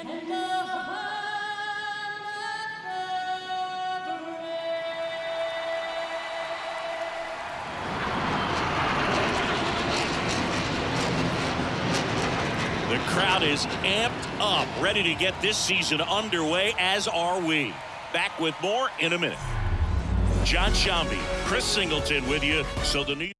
The crowd is amped up, ready to get this season underway, as are we. Back with more in a minute. Jon Sciambi, Chris Singleton with you. So the new.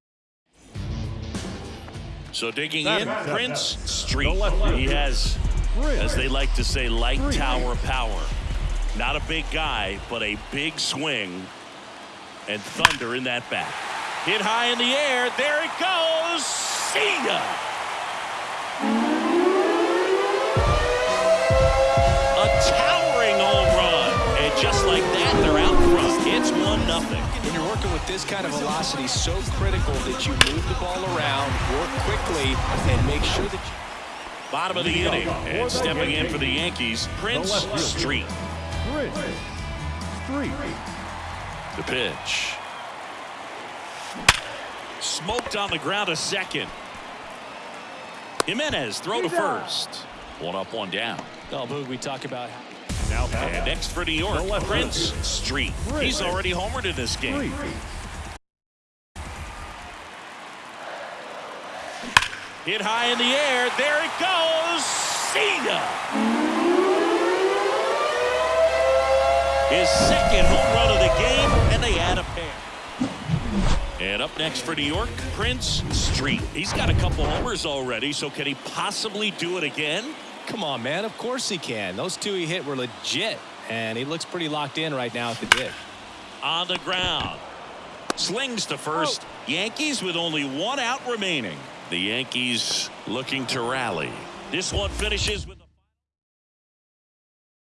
So digging in, Prince Street. He has as they like to say, light tower power. Not a big guy, but a big swing. And thunder in that bat. Hit high in the air. There it goes. See ya. A towering home run. And just like that, they're out front. It's 1 nothing. When you're working with this kind of velocity, so critical that you move the ball around, work quickly, and make sure that you... Bottom of the inning. And stepping in for the Yankees, Prince Street. Prince Street. The pitch. Smoked on the ground a second. Jimenez throw to first. One up, one down. Oh, Boog, we talk about Now and next for New York, Prince Street. He's already homered in this game. Hit high in the air. There it goes. Ya. His second home run of the game, and they add a pair. And up next for New York, Prince Street. He's got a couple homers already, so can he possibly do it again? Come on, man. Of course he can. Those two he hit were legit, and he looks pretty locked in right now at the dig. On the ground. Slings to first. Oh. Yankees with only one out remaining. The Yankees looking to rally. This one finishes with